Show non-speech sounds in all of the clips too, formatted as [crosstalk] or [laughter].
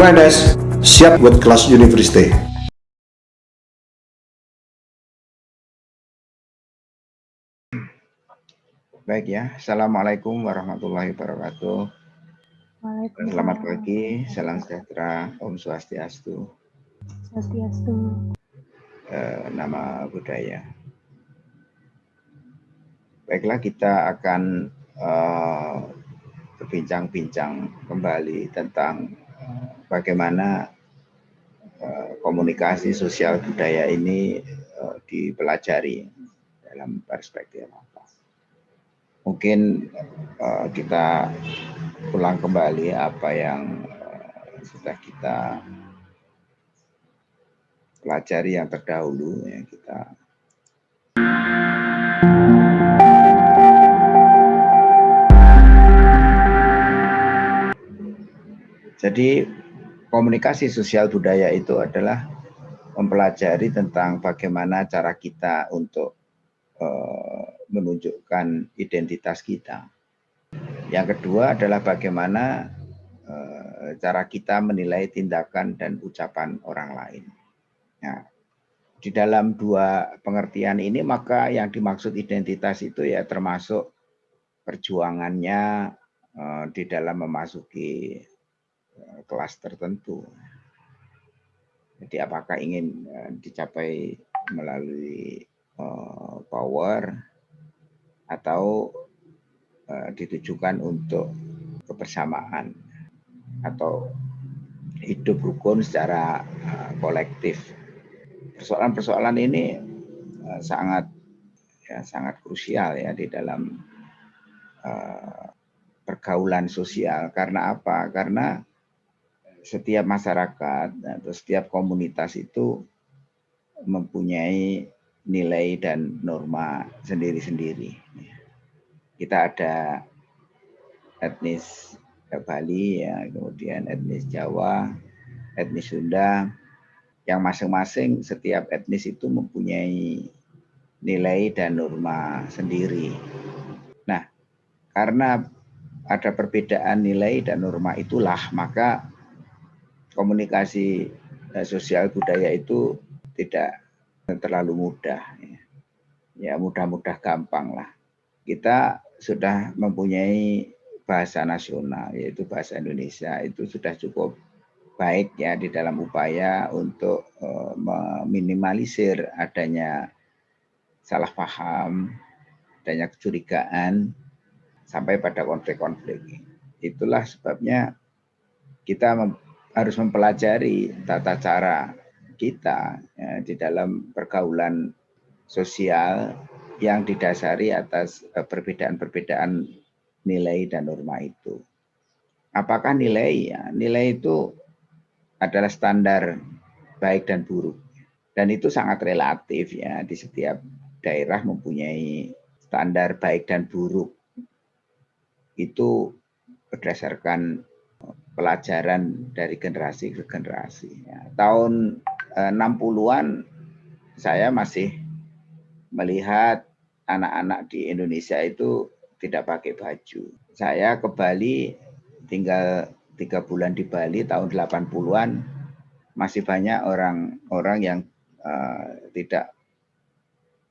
UNS siap buat kelas university. Baik ya, Assalamualaikum warahmatullahi wabarakatuh. Selamat pagi, salam sejahtera, Om Swastiastu. Swastiastu. Eh, nama budaya. Baiklah, kita akan eh, berbincang-bincang kembali tentang bagaimana eh, komunikasi sosial budaya ini eh, dipelajari dalam perspektif mungkin uh, kita ulang kembali apa yang sudah kita pelajari yang terdahulu ya kita Jadi komunikasi sosial budaya itu adalah mempelajari tentang bagaimana cara kita untuk uh, menunjukkan identitas kita. Yang kedua adalah bagaimana uh, cara kita menilai tindakan dan ucapan orang lain. Nah, di dalam dua pengertian ini maka yang dimaksud identitas itu ya termasuk perjuangannya uh, di dalam memasuki kelas tertentu. Jadi apakah ingin dicapai melalui power atau uh, ditujukan untuk kebersamaan atau hidup rukun secara kolektif. Persoalan-persoalan ini sangat ya sangat krusial ya di dalam pergaulan sosial. Karena apa? Karena setiap masyarakat atau setiap komunitas itu mempunyai nilai dan norma sendiri-sendiri. Kita ada etnis Bali, ya, kemudian etnis Jawa, etnis Sunda, yang masing-masing setiap etnis itu mempunyai nilai dan norma sendiri. Nah, karena ada perbedaan nilai dan norma itulah, maka komunikasi eh, sosial budaya itu tidak terlalu mudah. Ya mudah-mudah gampang lah. Kita sudah mempunyai bahasa nasional, yaitu bahasa Indonesia, itu sudah cukup baik ya di dalam upaya untuk uh, meminimalisir adanya salah paham, adanya kecurigaan, sampai pada konflik-konflik. Itulah sebabnya kita harus mempelajari tata cara kita ya, di dalam pergaulan sosial yang didasari atas eh, perbedaan-perbedaan nilai dan norma itu. Apakah nilai ya? Nilai itu adalah standar baik dan buruk. Dan itu sangat relatif ya di setiap daerah mempunyai standar baik dan buruk. Itu berdasarkan pelajaran dari generasi ke generasi. Ya. Tahun 60-an eh, saya masih melihat anak-anak di Indonesia itu tidak pakai baju. Saya ke Bali tinggal tiga bulan di Bali tahun 80-an masih banyak orang-orang yang uh, tidak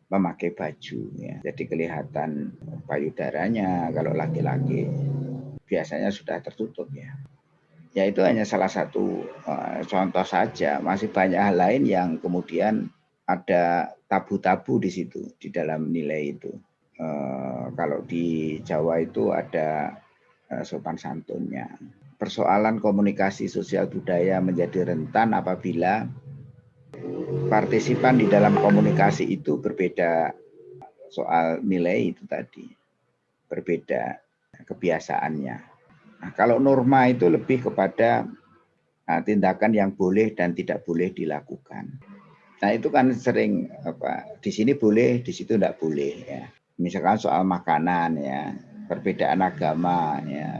memakai baju ya. Jadi kelihatan payudaranya kalau laki-laki biasanya sudah tertutup ya ya itu hanya salah satu uh, contoh saja. Masih banyak hal lain yang kemudian ada tabu-tabu di situ di dalam nilai itu. Uh, kalau di Jawa itu ada uh, sopan santunnya. Persoalan komunikasi sosial budaya menjadi rentan apabila partisipan di dalam komunikasi itu berbeda soal nilai itu tadi. Berbeda kebiasaannya Nah, kalau norma itu lebih kepada nah, tindakan yang boleh dan tidak boleh dilakukan. Nah itu kan sering apa di sini boleh, di situ tidak boleh ya. Misalkan soal makanan ya, perbedaan agama ya.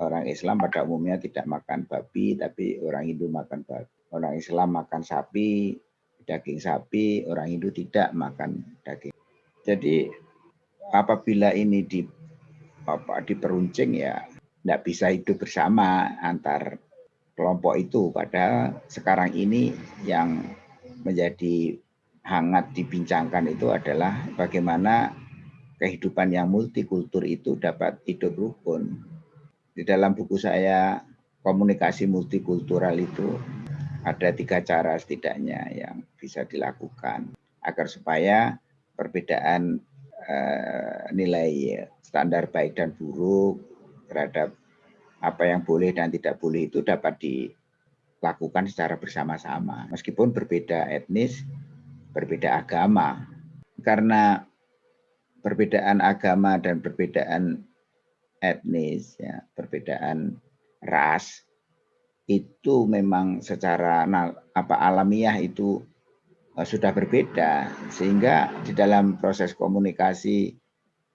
Orang Islam pada umumnya tidak makan babi, tapi orang Hindu makan babi. Orang Islam makan sapi, daging sapi, orang Hindu tidak makan daging. Jadi apabila ini di apa diperuncing ya tidak bisa hidup bersama antar kelompok itu. Padahal sekarang ini yang menjadi hangat dibincangkan itu adalah bagaimana kehidupan yang multikultur itu dapat hidup rukun. Di dalam buku saya komunikasi multikultural itu ada tiga cara setidaknya yang bisa dilakukan agar supaya perbedaan eh, nilai standar baik dan buruk terhadap apa yang boleh dan tidak boleh itu dapat dilakukan secara bersama-sama meskipun berbeda etnis, berbeda agama. Karena perbedaan agama dan perbedaan etnis ya, perbedaan ras itu memang secara apa alamiah itu uh, sudah berbeda sehingga di dalam proses komunikasi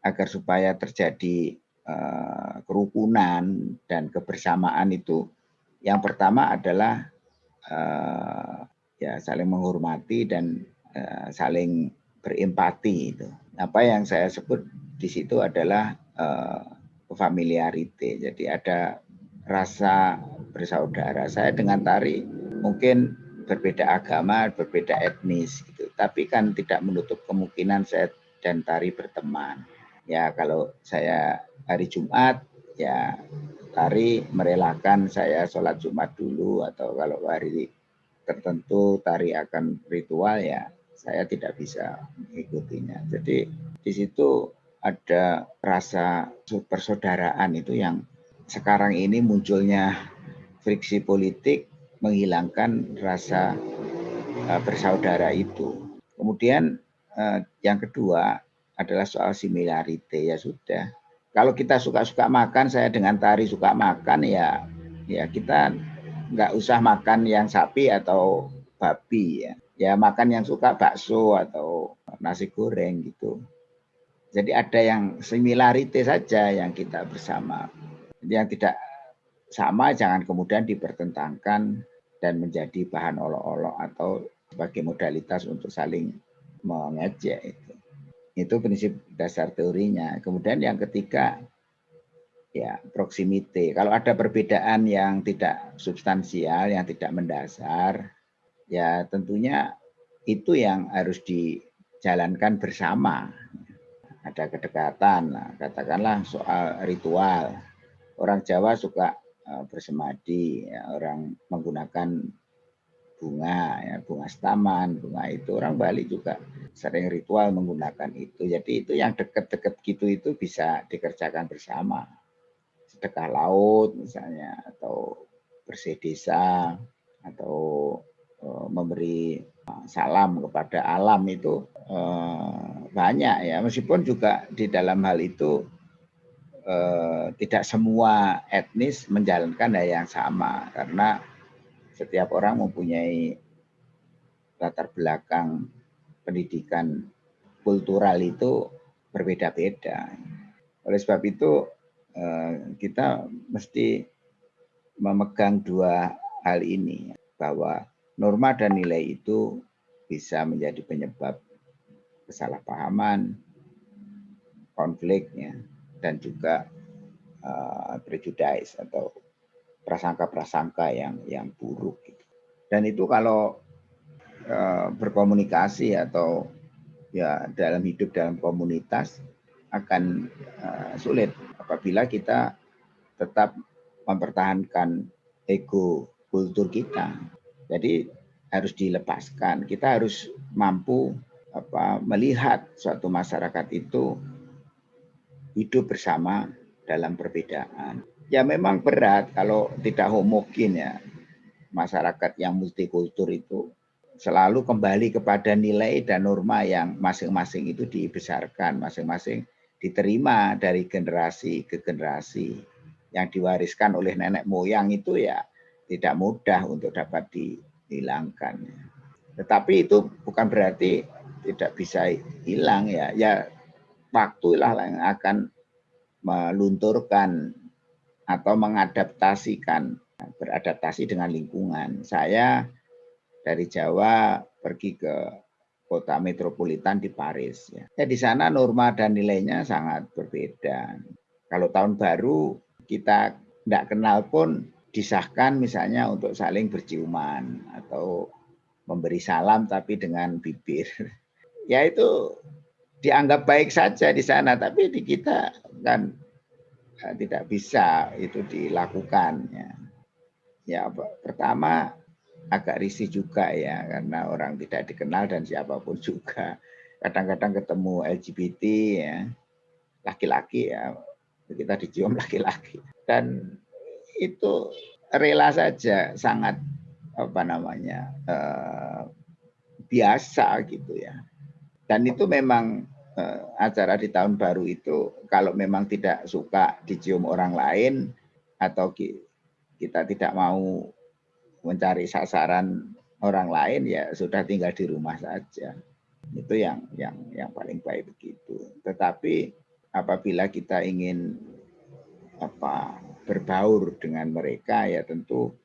agar supaya terjadi uh, kerukunan dan kebersamaan itu yang pertama adalah uh, ya saling menghormati dan uh, saling berempati itu. Apa yang saya sebut di situ adalah familiarity. Jadi ada rasa bersaudara. Saya dengan tari mungkin berbeda agama, berbeda etnis gitu. Tapi kan tidak menutup kemungkinan saya dan tari berteman. Ya kalau saya hari Jumat ya tari merelakan saya sholat Jumat dulu atau kalau hari tertentu tari akan ritual ya saya tidak bisa mengikutinya. Jadi di situ ada rasa persaudaraan itu yang sekarang ini munculnya friksi politik menghilangkan rasa uh, bersaudara itu. Kemudian uh, yang kedua adalah soal similarity ya sudah. Kalau kita suka-suka makan, saya dengan tari suka makan ya, ya kita nggak usah makan yang sapi atau babi ya. Ya makan yang suka bakso atau nasi goreng gitu. Jadi ada yang similarity saja yang kita bersama yang tidak sama jangan kemudian dipertentangkan dan menjadi bahan olok-olok atau sebagai modalitas untuk saling mengejek itu. Itu prinsip dasar teorinya. Kemudian yang ketiga ya proximity. Kalau ada perbedaan yang tidak substansial, yang tidak mendasar, ya tentunya itu yang harus dijalankan bersama. Ada kedekatan, katakanlah soal ritual orang Jawa suka uh, bersemadi, ya, orang menggunakan bunga, ya, bunga staman, bunga itu orang Bali juga sering ritual menggunakan itu. Jadi itu yang dekat-dekat gitu itu bisa dikerjakan bersama. Sedekah laut misalnya, atau bersih desa, atau uh, memberi salam kepada alam itu uh, banyak ya. Meskipun juga di dalam hal itu eh, tidak semua etnis menjalankan hal yang sama karena setiap orang mempunyai latar belakang pendidikan kultural itu berbeda-beda. Oleh sebab itu eh, kita mesti memegang dua hal ini bahwa norma dan nilai itu bisa menjadi penyebab kesalahpahaman, konfliknya dan juga uh, prejudice atau prasangka-prasangka yang yang buruk. Gitu. Dan itu kalau uh, berkomunikasi atau ya dalam hidup dalam komunitas akan uh, sulit apabila kita tetap mempertahankan ego kultur kita. Jadi harus dilepaskan. Kita harus mampu apa melihat suatu masyarakat itu hidup bersama dalam perbedaan. Ya memang berat kalau tidak homogen ya. Masyarakat yang multikultur itu selalu kembali kepada nilai dan norma yang masing-masing itu dibesarkan, masing-masing diterima dari generasi ke generasi yang diwariskan oleh nenek moyang itu ya tidak mudah untuk dapat dihilangkan. Tetapi itu bukan berarti tidak bisa hilang ya. Ya waktulah yang akan melunturkan atau mengadaptasikan beradaptasi dengan lingkungan. Saya dari Jawa pergi ke kota metropolitan di Paris. Ya. ya di sana norma dan nilainya sangat berbeda. Kalau tahun baru kita tidak kenal pun disahkan misalnya untuk saling berciuman atau memberi salam tapi dengan bibir. [laughs] Ya itu dianggap baik saja di sana, tapi di kita kan tidak bisa itu dilakukan. Ya, ya pertama agak risih juga ya karena orang tidak dikenal dan siapa pun juga. Kadang-kadang ketemu LGBT ya, laki-laki ya, kita dicium [laughs] laki-laki. Dan itu rela saja, sangat apa namanya eh, biasa gitu ya. Dan itu memang eh, acara di tahun baru itu kalau memang tidak suka dicium orang lain atau kita tidak mau mencari sasaran orang lain ya sudah tinggal di rumah saja. Itu yang yang yang paling baik begitu. Tetapi apabila kita ingin apa berbaur dengan mereka ya tentu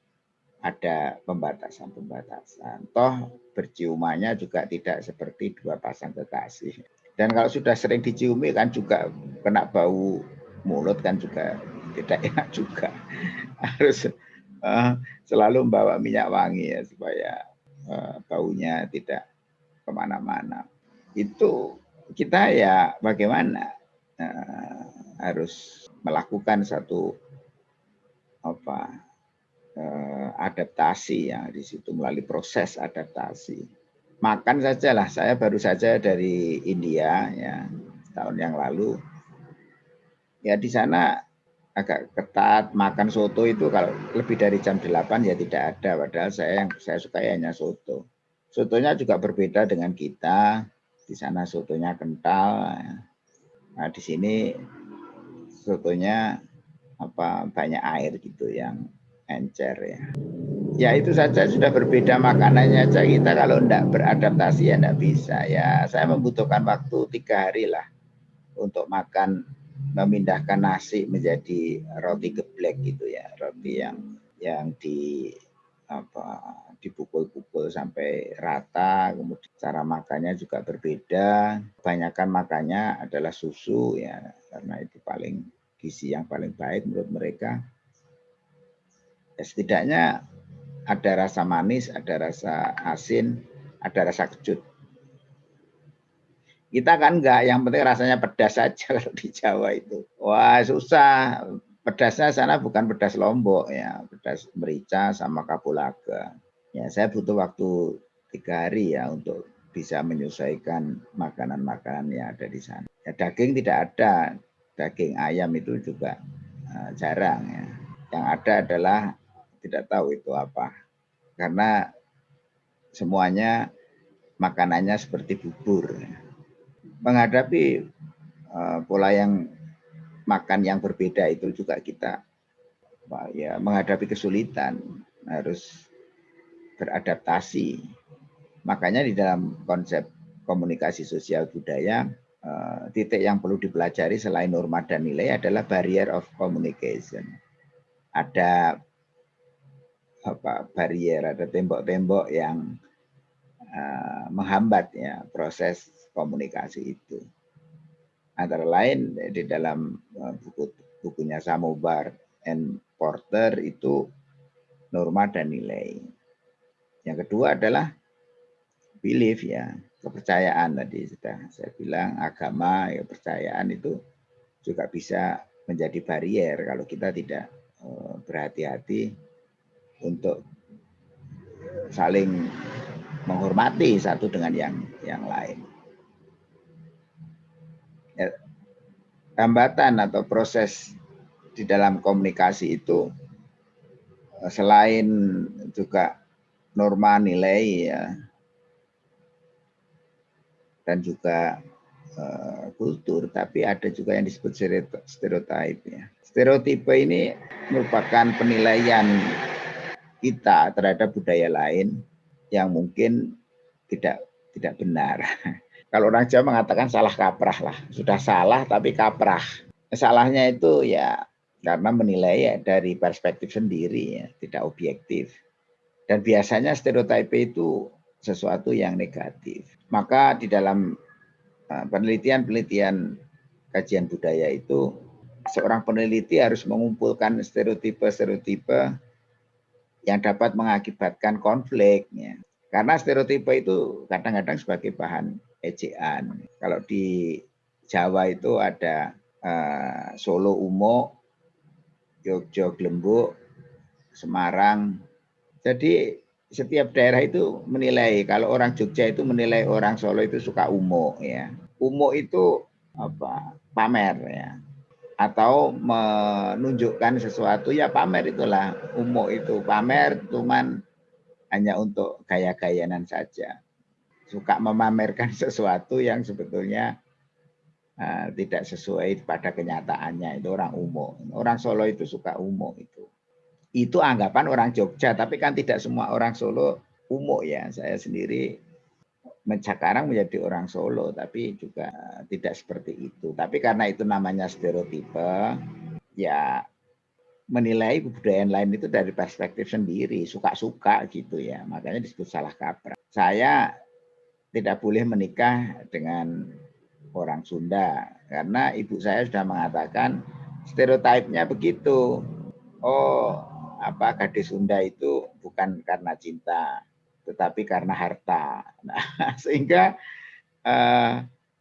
ada pembatasan-pembatasan. Toh berciumannya juga tidak seperti dua pasang kekasih. Dan kalau sudah sering diciumi kan juga kena bau mulut kan juga tidak enak juga. [laughs] Harus uh, selalu membawa minyak wangi ya supaya uh, baunya tidak ke mana-mana. Itu kita ya bagaimana uh, harus melakukan satu apa uh, adaptasi ya di situ melalui proses adaptasi. Makan saja lah, saya baru saja dari India ya tahun yang lalu. Ya di sana agak ketat makan soto itu. Kalau lebih dari jam 8 ya tidak ada. Padahal saya yang saya suka hanya soto. Sotonya juga berbeda dengan kita. Di sana sotonya kental. Nah di sini sotonya apa banyak air gitu yang encer ya ya itu saja. Sudah berbeda makanannya aja. Kita kalau tidak beradaptasi ya tidak bisa. Ya saya membutuhkan waktu tiga hari lah untuk makan memindahkan nasi menjadi roti geblek gitu ya. Roti yang yang di apa dipukul-pukul sampai rata. Kemudian cara makannya juga berbeda. Kebanyakan makannya adalah susu ya karena itu paling gizi yang paling baik menurut mereka. Ya, setidaknya ada rasa manis ada rasa asin ada rasa kecut kita kan enggak, yang penting rasanya pedas saja [laughs] kalau di Jawa itu. Wah susah, pedasnya sana bukan pedas Lombok ya, pedas merica sama kapulaga. Ya saya butuh waktu tiga hari ya untuk bisa menyesuaikan makanan-makanan yang ada di sana. Ya, daging tidak ada, daging ayam itu juga uh, jarang ya. Yang ada adalah tidak tahu itu apa, karena semuanya makanannya seperti bubur. Menghadapi uh, pola yang makan yang berbeda itu juga kita ya menghadapi kesulitan harus beradaptasi. Makanya di dalam konsep komunikasi sosial budaya uh, titik yang perlu dipelajari selain norma dan nilai adalah barrier of communication. Ada apa barrier ada tembok-tembok yang uh, menghambat ya proses komunikasi itu. Antara lain di dalam uh, buku bukunya Samobar and Porter itu norma dan nilai. Yang kedua adalah belief ya, kepercayaan tadi sudah saya bilang agama ya kepercayaan itu juga bisa menjadi barrier kalau kita tidak uh, berhati-hati untuk saling menghormati satu dengan yang yang lain. Ya, hambatan atau proses di dalam komunikasi itu eh, selain juga norma nilai ya dan juga uh, kultur tapi ada juga yang disebut stereotip ya stereotipe ini merupakan penilaian kita terhadap budaya lain yang mungkin tidak tidak benar [laughs] Kalau orang Jawa mengatakan salah kaprah lah, sudah salah tapi kaprah. Salahnya itu ya karena menilai ya dari perspektif sendiri ya, tidak objektif. Dan biasanya stereotip itu sesuatu yang negatif. Maka di dalam eh, penelitian-penelitian kajian budaya itu seorang peneliti harus mengumpulkan stereotipe-stereotipe yang dapat mengakibatkan konflik ya. Karena stereotipe itu kadang-kadang sebagai bahan ejaan. Kalau di Jawa itu ada uh, Solo Umo, Jogja Glembuk, Semarang. Jadi setiap daerah itu menilai kalau orang Jogja itu menilai orang Solo itu suka umo ya. Umo itu apa? pamer ya. Atau menunjukkan sesuatu ya pamer itulah. Umo itu pamer cuman hanya untuk gaya-gayanan saja. Suka memamerkan [laughs] sesuatu yang sebetulnya uh, tidak sesuai pada kenyataannya. Itu orang umum. Orang Solo itu suka umum itu. Itu anggapan orang Jogja, tapi kan tidak semua orang Solo umum ya. Saya sendiri sekarang menjadi orang Solo, tapi juga tidak seperti itu. Tapi karena itu namanya stereotipe, ya menilai kebudayaan lain itu dari perspektif sendiri, suka-suka gitu ya. Makanya disebut salah kaprah. Saya tidak boleh menikah dengan orang Sunda karena ibu saya sudah mengatakan stereotipnya begitu. Oh, apa gadis Sunda itu bukan karena cinta, tetapi karena harta. Nah, [laughs] sehingga uh,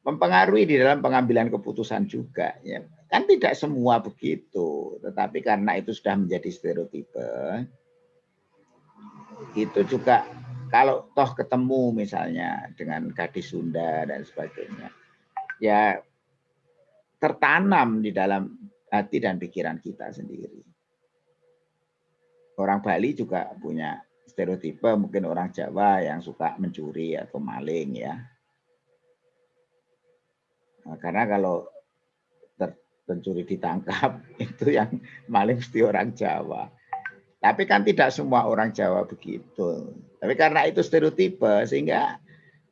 mempengaruhi di dalam pengambilan keputusan juga ya Kan tidak semua begitu, tetapi karena itu sudah menjadi stereotipe, itu juga kalau toh ketemu misalnya dengan gadis Sunda dan sebagainya, ya tertanam di dalam hati dan pikiran kita sendiri. Orang Bali juga punya stereotipe, mungkin orang Jawa yang suka mencuri atau maling ya. Nah, karena kalau pencuri ditangkap [laughs] itu yang maling mesti orang Jawa. Tapi kan tidak semua orang Jawa begitu. Tapi karena itu stereotipe sehingga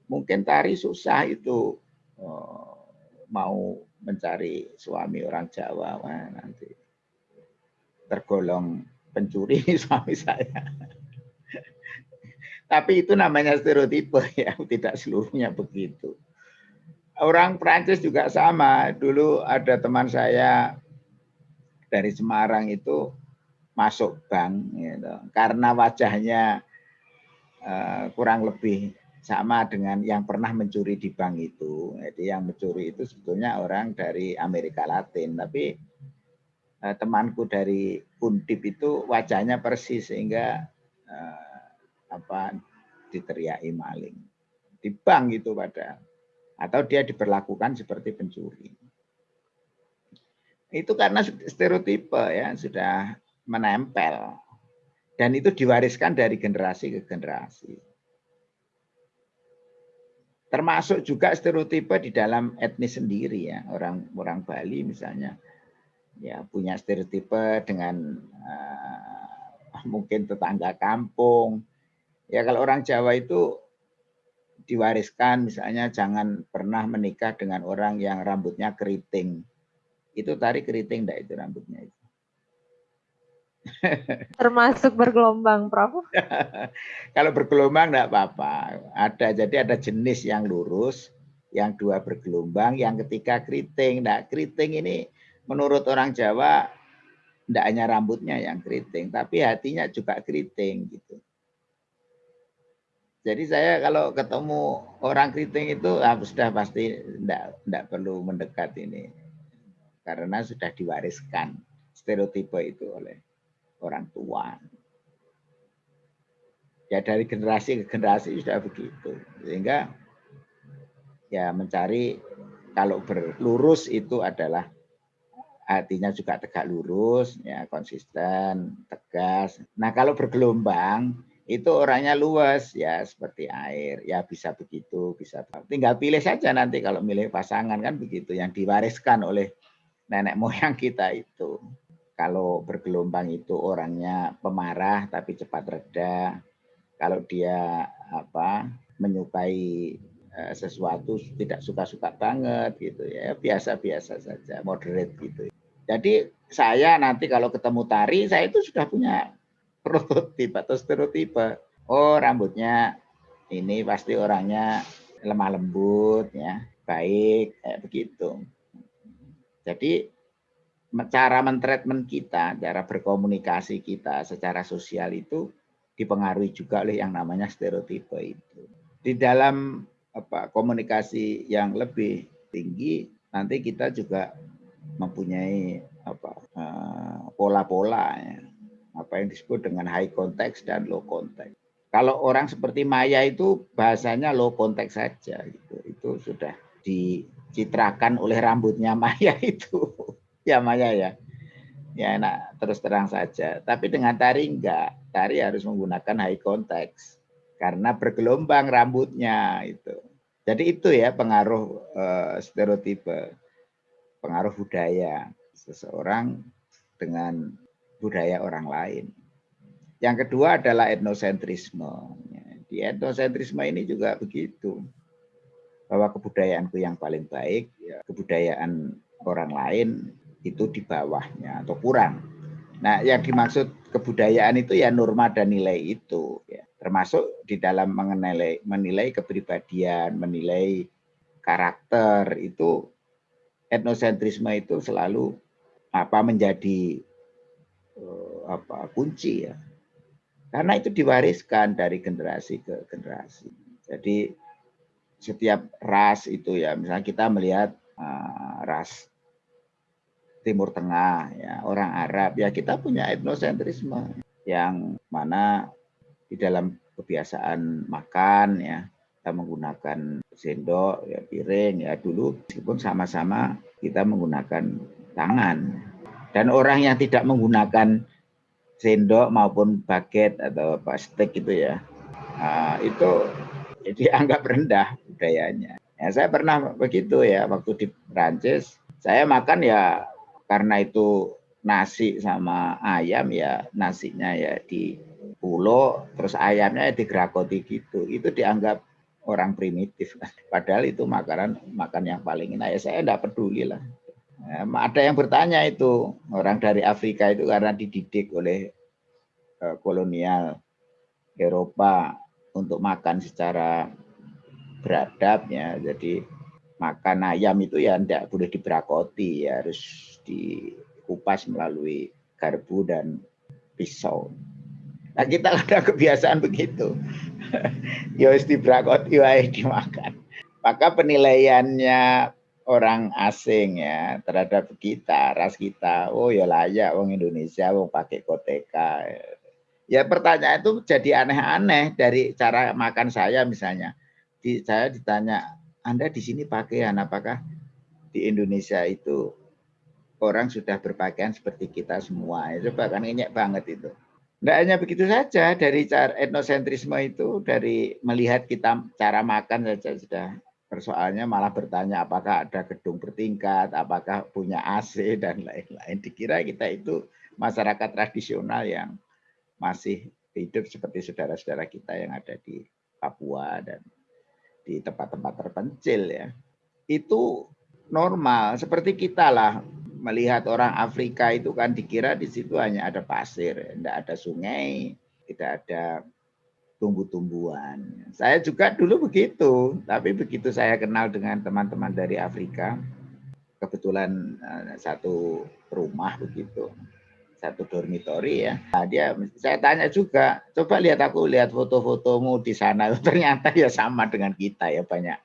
mungkin tari susah itu oh, mau mencari suami orang Jawa nanti tergolong pencuri [laughs] suami saya. Tapi itu namanya stereotipe [laughs] ya, tidak seluruhnya begitu orang Prancis juga sama. Dulu ada teman saya dari Semarang itu masuk bank gitu. karena wajahnya uh, kurang lebih sama dengan yang pernah mencuri di bank itu. Jadi yang mencuri itu sebetulnya orang dari Amerika Latin, tapi uh, temanku dari Undip itu wajahnya persis sehingga uh, apa diteriaki maling di bank itu pada atau dia diperlakukan seperti pencuri. Itu karena stereotipe ya sudah menempel dan itu diwariskan dari generasi ke generasi. Termasuk juga stereotipe di dalam etnis sendiri ya orang orang Bali misalnya ya punya stereotipe dengan uh, mungkin tetangga kampung. Ya kalau orang Jawa itu diwariskan misalnya jangan pernah menikah dengan orang yang rambutnya keriting. Itu tari keriting enggak itu rambutnya itu? [laughs] Termasuk bergelombang, Prof. [laughs] Kalau bergelombang enggak apa-apa. Ada jadi ada jenis yang lurus, yang dua bergelombang, yang ketiga keriting. Nah, keriting ini menurut orang Jawa enggak hanya rambutnya yang keriting, tapi hatinya juga keriting gitu. Jadi saya kalau ketemu orang keriting itu ah, sudah pasti tidak tidak perlu mendekat ini karena sudah diwariskan stereotipe itu oleh orang tua. Ya dari generasi ke generasi sudah begitu sehingga ya mencari kalau berlurus itu adalah artinya juga tegak lurus ya konsisten tegas. Nah kalau bergelombang itu orangnya luas ya seperti air ya bisa begitu bisa tinggal pilih saja nanti kalau milih pasangan kan begitu yang diwariskan oleh nenek [laughs] moyang kita itu. Kalau bergelombang itu orangnya pemarah tapi cepat reda. Kalau dia apa menyukai eh, sesuatu tidak suka-suka banget gitu ya biasa-biasa saja moderate gitu. Jadi saya nanti kalau ketemu tari saya itu sudah punya prototip atau stereotipe. Oh, rambutnya ini pasti orangnya lemah lembut ya, baik kayak begitu. Jadi cara mentreatment kita, cara berkomunikasi kita secara sosial itu dipengaruhi juga oleh yang namanya stereotipe itu. Di dalam apa komunikasi yang lebih tinggi nanti kita juga mempunyai apa eh, pola-pola ya, apa yang disebut dengan high context dan low context. Kalau orang seperti Maya itu bahasanya low context saja gitu. Itu sudah dicitrakan oleh rambutnya Maya [laughs] itu. ya Maya ya. Ya enak terus terang saja. Tapi dengan tari enggak. Tari harus menggunakan high context karena bergelombang rambutnya itu. Jadi itu ya pengaruh uh, stereotipe, pengaruh budaya seseorang dengan budaya orang lain. Yang kedua adalah etnosentrisme. Di etnosentrisme ini juga begitu. Bahwa kebudayaanku yang paling baik, ya, kebudayaan orang lain itu di bawahnya atau kurang. Nah, yang dimaksud kebudayaan itu ya norma dan nilai itu. Ya termasuk di dalam mengenai menilai kepribadian, menilai karakter itu etnosentrisme itu selalu apa menjadi uh, apa kunci ya. Karena itu diwariskan dari generasi ke generasi. Jadi setiap ras itu ya, misalnya kita melihat uh, ras Timur Tengah ya, orang Arab ya kita punya etnosentrisme yang mana di dalam kebiasaan makan ya kita menggunakan sendok ya piring ya dulu meskipun sama-sama kita menggunakan tangan dan orang yang tidak menggunakan sendok maupun baget atau plastik itu ya nah, itu [laughs] dianggap rendah budayanya. Ya saya pernah begitu ya waktu di Prancis saya makan ya karena itu nasi sama ayam ya nasinya ya di pulau terus ayamnya digrakoti gitu. Itu dianggap orang primitif. [laughs] Padahal itu makanan makan yang paling enak. Ya saya tidak peduli lah. ya, ada yang bertanya itu orang dari Afrika itu karena dididik oleh uh, kolonial Eropa untuk makan secara beradab ya jadi makan ayam itu ya tidak boleh dibrakoti ya harus dikupas melalui garpu dan pisau Nah kita [laughs] ada kebiasaan begitu. [laughs] ya dibrakot, ya dimakan. Maka penilaiannya orang asing ya terhadap kita, ras kita, oh ya layak wong Indonesia wong pakai koteka. Ya pertanyaan itu jadi aneh-aneh dari cara makan saya misalnya. Di, saya ditanya, Anda di sini pakaian apakah di Indonesia itu orang sudah berpakaian seperti kita semua. Itu bahkan ini banget itu. Tidak hanya begitu saja, dari cara etnosentrisme itu, dari melihat kita cara makan saja sudah persoalannya malah bertanya apakah ada gedung bertingkat, apakah punya AC, dan lain-lain. Dikira kita itu masyarakat tradisional yang masih hidup seperti saudara-saudara kita yang ada di Papua dan di tempat-tempat terpencil ya. Itu normal, seperti kita lah melihat orang Afrika itu kan dikira di situ hanya ada pasir, tidak ada sungai, tidak ada tumbuh-tumbuhan. Saya juga dulu begitu, tapi begitu saya kenal dengan teman-teman dari Afrika, kebetulan eh, satu rumah begitu, satu dormitori ya. Nah, dia saya tanya juga, coba lihat aku lihat foto-fotomu di sana, [laughs] ternyata ya sama dengan kita ya banyak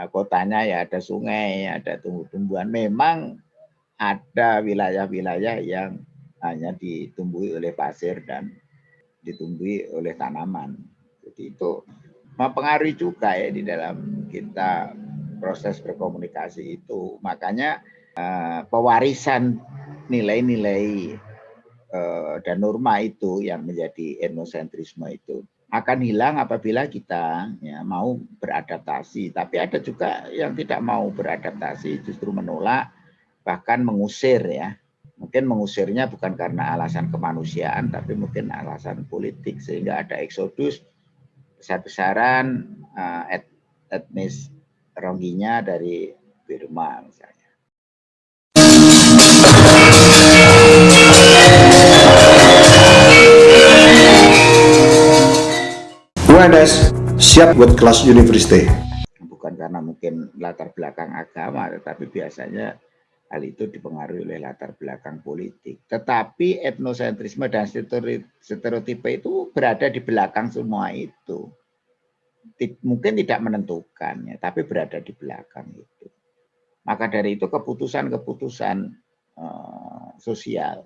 eh, kotanya ya ada sungai, ada tumbuh-tumbuhan. Memang ada wilayah-wilayah yang hanya ditumbuhi oleh pasir dan ditumbuhi oleh tanaman. Jadi itu mempengaruhi juga ya di dalam kita proses berkomunikasi itu. Makanya uh, pewarisan nilai-nilai uh, dan norma itu yang menjadi etnosentrisme itu akan hilang apabila kita ya, mau beradaptasi. Tapi ada juga yang tidak mau beradaptasi, justru menolak bahkan mengusir ya. Mungkin mengusirnya bukan karena alasan kemanusiaan, tapi mungkin alasan politik sehingga ada eksodus besar-besaran uh, et, etnis Rohingya dari Burma misalnya. UNS siap buat kelas university. Bukan karena mungkin latar belakang agama, tetapi biasanya hal itu dipengaruhi oleh latar belakang politik. Tetapi etnosentrisme dan stereotipe itu berada di belakang semua itu. Mungkin tidak menentukan, ya, tapi berada di belakang itu. Maka dari itu keputusan-keputusan uh, sosial,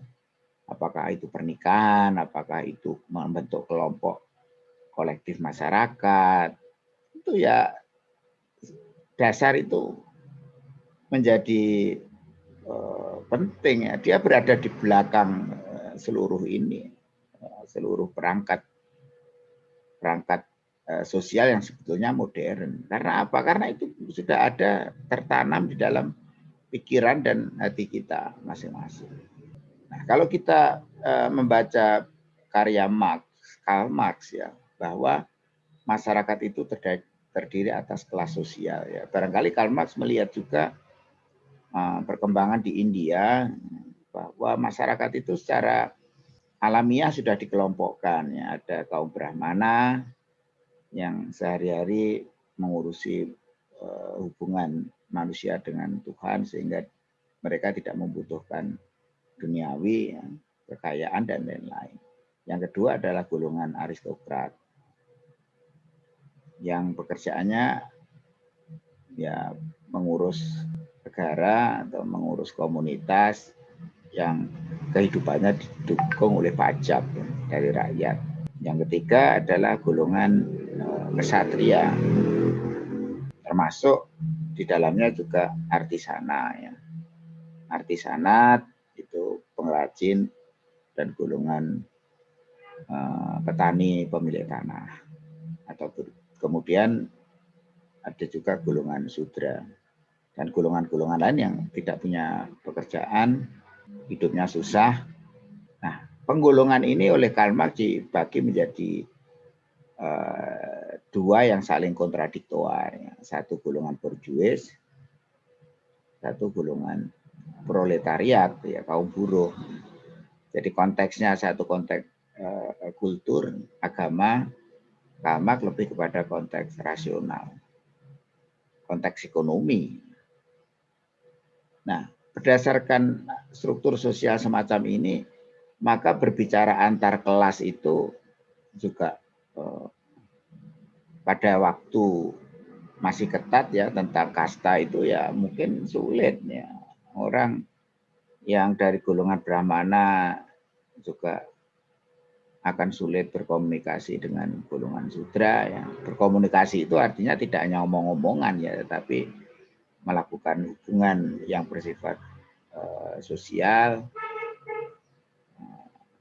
apakah itu pernikahan, apakah itu membentuk kelompok kolektif masyarakat, itu ya dasar itu menjadi penting ya. Dia berada di belakang uh, seluruh ini, uh, seluruh perangkat perangkat sosial yang sebetulnya modern. Karena apa? Karena itu sudah ada tertanam di dalam pikiran dan hati kita masing-masing. Nah, kalau kita membaca karya Marx, Karl Marx ya, bahwa masyarakat itu terdiri atas kelas sosial ya. Barangkali Karl Marx melihat juga perkembangan di India bahwa masyarakat itu secara alamiah sudah dikelompokkan ya. Ada kaum Brahmana yang sehari-hari mengurusi uh, hubungan manusia dengan Tuhan sehingga mereka tidak membutuhkan duniawi, ya, kekayaan dan lain-lain. Yang kedua adalah golongan aristokrat yang pekerjaannya ya mengurus negara atau mengurus komunitas yang kehidupannya didukung oleh pajak dari rakyat. Yang ketiga adalah golongan eh, kesatria, termasuk di dalamnya juga artisana. Ya. Artisanat itu pengrajin dan golongan uh, petani pemilik tanah atau Kemudian ada juga golongan sudra dan golongan-golongan lain yang tidak punya pekerjaan, hidupnya susah. Nah, penggolongan ini oleh Karl Marx dibagi menjadi uh, dua yang saling kontradiktor. Satu golongan borjuis, satu golongan proletariat, ya kaum buruh. Jadi konteksnya satu konteks uh, kultur, agama, Kamak lebih kepada konteks rasional, konteks ekonomi. Nah, berdasarkan struktur sosial semacam ini, maka berbicara antar kelas itu juga eh, pada waktu masih ketat ya tentang kasta itu ya mungkin sulit ya orang yang dari golongan Brahmana juga akan sulit berkomunikasi dengan golongan sudra ya. Berkomunikasi itu artinya tidak hanya omong-omongan ya, tetapi melakukan hubungan yang bersifat uh, sosial,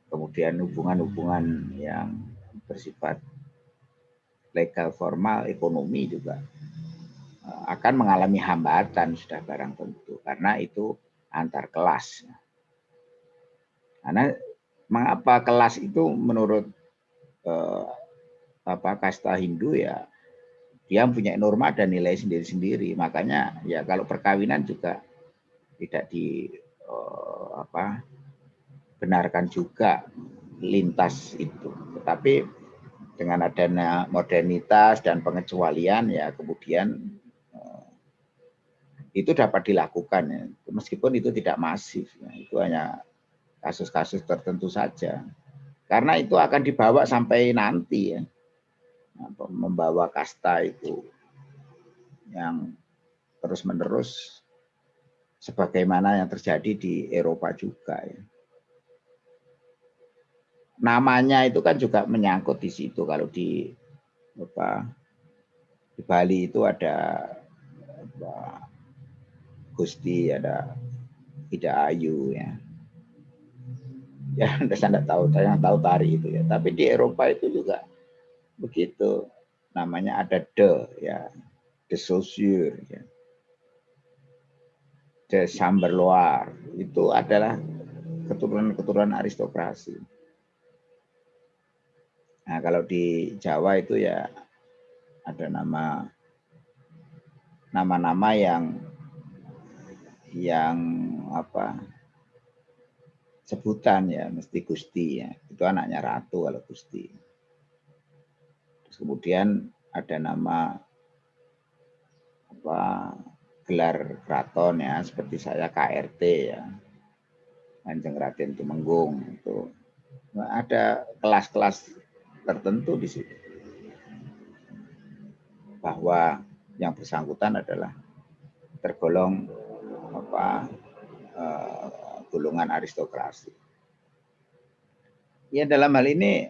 kemudian hubungan-hubungan yang bersifat legal formal, ekonomi juga uh, akan mengalami hambatan sudah barang tentu karena itu antar kelas. Karena mengapa kelas itu menurut eh, apa kasta Hindu ya dia punya norma dan nilai sendiri-sendiri. Makanya ya kalau perkawinan juga tidak di eh, apa benarkan juga lintas itu. Tetapi dengan adanya modernitas dan pengecualian ya kemudian eh, itu dapat dilakukan ya. meskipun itu tidak masif ya. itu hanya kasus-kasus tertentu saja. Karena itu akan dibawa sampai nanti ya. Membawa kasta itu yang terus-menerus sebagaimana yang terjadi di Eropa juga ya. Namanya itu kan juga menyangkut di situ. Kalau di apa di Bali itu ada apa, Gusti ada Ida Ayu ya. Ya [laughs] saya tidak tahu saya tahu tari itu ya. Tapi di Eropa itu juga begitu. Namanya ada de ya. De saussure ya. De chamberloir itu adalah keturunan-keturunan aristokrasi. Nah kalau di Jawa itu ya ada nama nama-nama yang yang apa sebutan ya mesti Gusti ya. Itu anaknya ratu kalau Gusti kemudian ada nama apa gelar keraton ya seperti saya KRT ya. Kanjeng Raden Tumenggung itu. Ada kelas-kelas tertentu di situ. Bahwa yang bersangkutan adalah tergolong apa uh, golongan aristokrasi. Ya dalam hal ini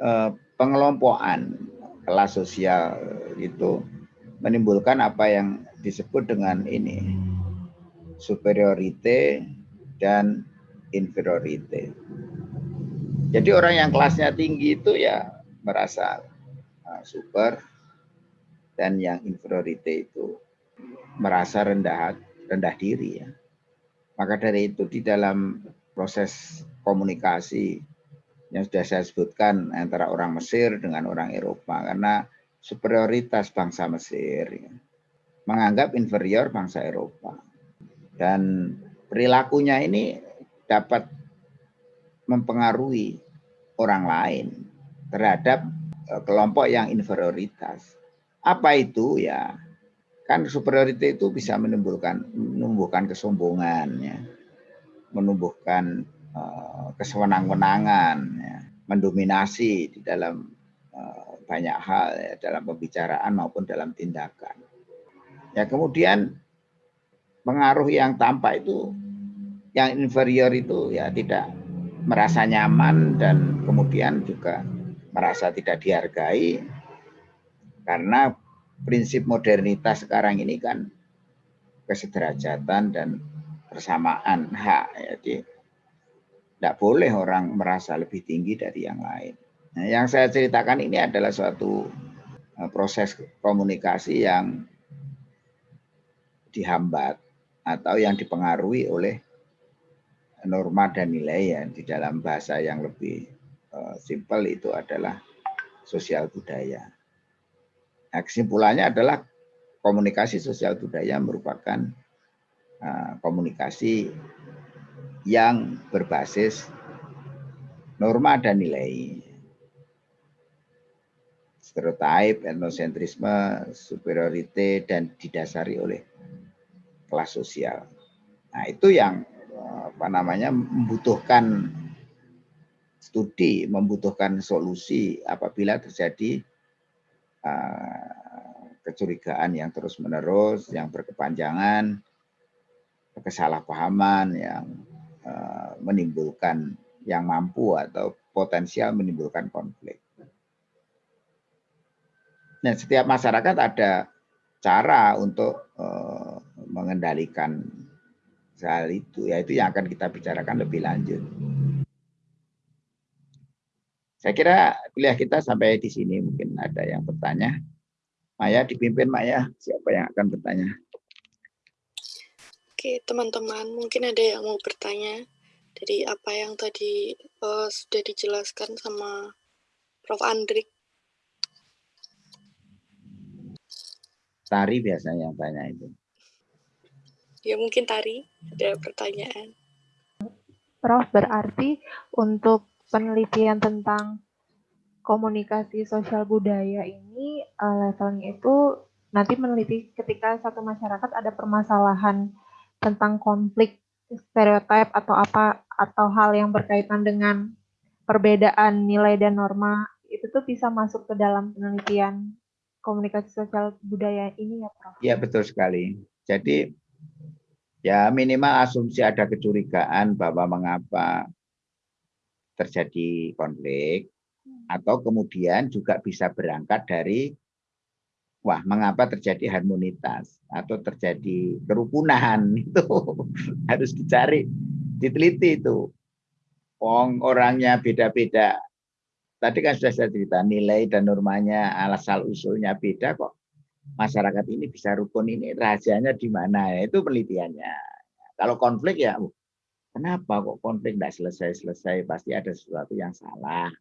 uh, pengelompokan kelas sosial itu menimbulkan apa yang disebut dengan ini superiorite dan inferiorite. Jadi orang yang kelasnya tinggi itu ya merasa uh, super dan yang inferiorite itu merasa rendah rendah diri ya. Maka dari itu di dalam proses komunikasi yang sudah saya sebutkan antara orang Mesir dengan orang Eropa karena superioritas bangsa Mesir ya, menganggap inferior bangsa Eropa dan perilakunya ini dapat mempengaruhi orang lain terhadap eh, kelompok yang inferioritas. Apa itu ya? Kan superiority itu bisa menimbulkan menumbuhkan kesombongan ya. Menumbuhkan uh, kesewenang-wenangan ya. mendominasi di dalam uh, banyak hal ya, dalam pembicaraan maupun dalam tindakan. Ya kemudian pengaruh yang tampak itu yang inferior itu ya tidak merasa nyaman dan kemudian juga merasa tidak dihargai karena prinsip modernitas sekarang ini kan kesederajatan dan persamaan hak jadi tidak boleh orang merasa lebih tinggi dari yang lain. Nah, yang saya ceritakan ini adalah suatu eh, proses komunikasi yang dihambat atau yang dipengaruhi oleh norma dan nilai ya di dalam bahasa yang lebih uh, simpel itu adalah sosial budaya. Nah, kesimpulannya adalah komunikasi sosial budaya merupakan uh, komunikasi yang berbasis norma dan nilai. Stereotip, etnosentrisme, superiorite, dan didasari oleh kelas sosial. Nah, itu yang apa namanya membutuhkan studi, membutuhkan solusi apabila terjadi uh, kecurigaan yang terus-menerus, yang berkepanjangan, kesalahpahaman yang menimbulkan yang mampu atau potensial menimbulkan konflik. Nah, setiap masyarakat ada cara untuk uh, mengendalikan hal itu, yaitu yang akan kita bicarakan lebih lanjut. Saya kira kuliah kita sampai di sini mungkin ada yang bertanya. Maya dipimpin Maya, siapa yang akan bertanya? Oke, teman-teman, mungkin ada yang mau bertanya dari apa yang tadi uh, sudah dijelaskan sama Prof. Andrik. Tari biasanya yang tanya itu. Ya mungkin Tari ada pertanyaan. Prof, berarti untuk penelitian tentang komunikasi sosial budaya ini uh, levelnya itu nanti meneliti ketika satu masyarakat ada permasalahan tentang konflik stereotip atau apa atau hal yang berkaitan dengan perbedaan nilai dan norma itu tuh bisa masuk ke dalam penelitian komunikasi sosial budaya ini ya Prof? Iya betul sekali. Jadi ya minimal asumsi ada kecurigaan bahwa mengapa terjadi konflik atau kemudian juga bisa berangkat dari wah mengapa terjadi harmonitas atau terjadi kerukunan [laughs] itu harus dicari diteliti itu. Wong orangnya beda-beda. Tadi kan sudah saya cerita nilai dan normanya asal usulnya beda kok. Masyarakat ini bisa rukun ini rahasianya di mana? Itu penelitiannya. Kalau konflik ya uh, kenapa kok konflik tidak selesai-selesai? Pasti ada sesuatu yang salah.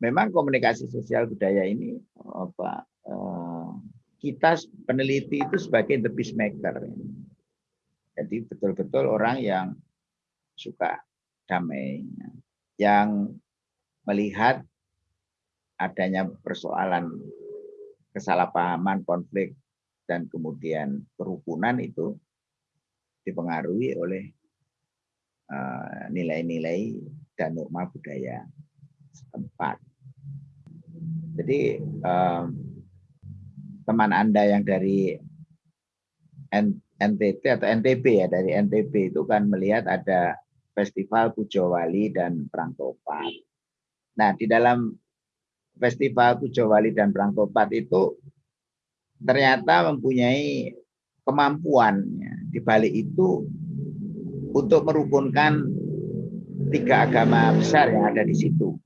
Memang komunikasi sosial budaya ini apa eh, kita peneliti itu sebagai the peacemaker jadi betul-betul orang yang suka damai yang melihat adanya persoalan kesalahpahaman konflik dan kemudian kerukunan itu dipengaruhi oleh eh, nilai-nilai dan norma budaya setempat. Jadi um, teman Anda yang dari NTT atau NTB ya dari NTB itu kan melihat ada festival Pujo Wali dan Perang Topat. Nah, di dalam festival Pujo Wali dan Perang Topat itu ternyata mempunyai kemampuan ya, di balik itu untuk merukunkan tiga agama besar yang ada di situ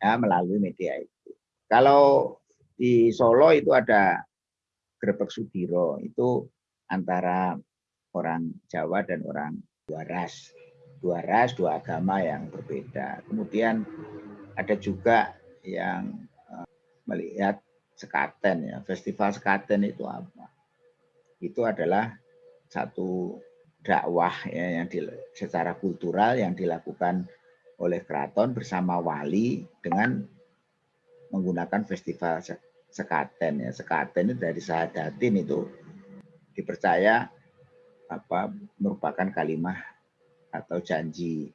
ya, melalui media itu. Kalau di Solo itu ada Grebek Sudiro itu antara orang Jawa dan orang dua ras, dua ras, dua agama yang berbeda. Kemudian ada juga yang eh, melihat sekaten ya, festival sekaten itu apa? Itu adalah satu dakwah ya yang di, secara kultural yang dilakukan oleh keraton bersama wali dengan menggunakan festival sekaten ya. Sekaten itu dari sahadatin itu dipercaya apa merupakan kalimah atau janji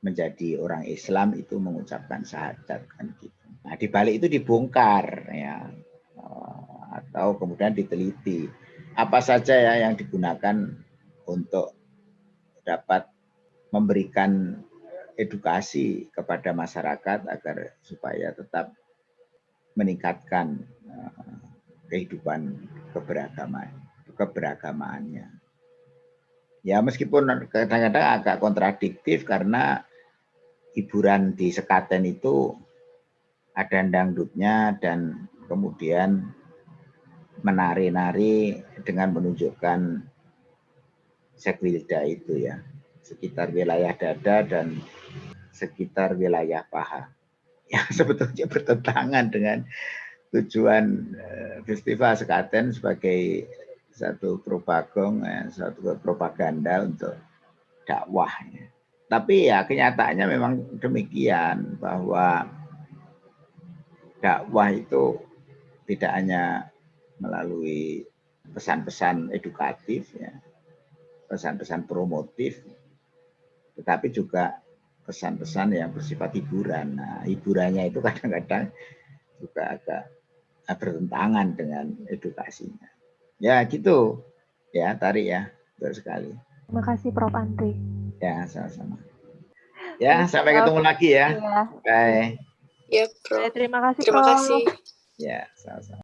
menjadi orang Islam itu mengucapkan syahadat kan gitu. Nah, di balik itu dibongkar ya eh, atau kemudian diteliti apa saja ya yang digunakan untuk dapat memberikan edukasi kepada masyarakat agar supaya tetap meningkatkan eh, kehidupan keberagaman keberagamaannya. Ya meskipun kadang-kadang agak kontradiktif karena hiburan di Sekaten itu ada dangdutnya dan kemudian menari-nari dengan menunjukkan sekwilda itu ya sekitar wilayah dada dan sekitar wilayah paha yang [laughs] sebetulnya bertentangan dengan tujuan eh, festival Sekaten sebagai satu propagong, ya, satu propaganda untuk dakwah. Tapi ya kenyataannya memang demikian bahwa dakwah itu tidak hanya melalui pesan-pesan edukatif, ya, pesan-pesan promotif, tetapi juga pesan-pesan yang bersifat hiburan. Nah, hiburannya itu kadang-kadang juga agak bertentangan dengan edukasinya. Ya gitu. Ya, tarik ya. Betul sekali. Terima kasih Prof. Andri. Ya, sama-sama. Ya, sampai ketemu lagi ya. Iya. Bye. Ya, Bro. Terima kasih, Terima kasih. Ya, sama-sama.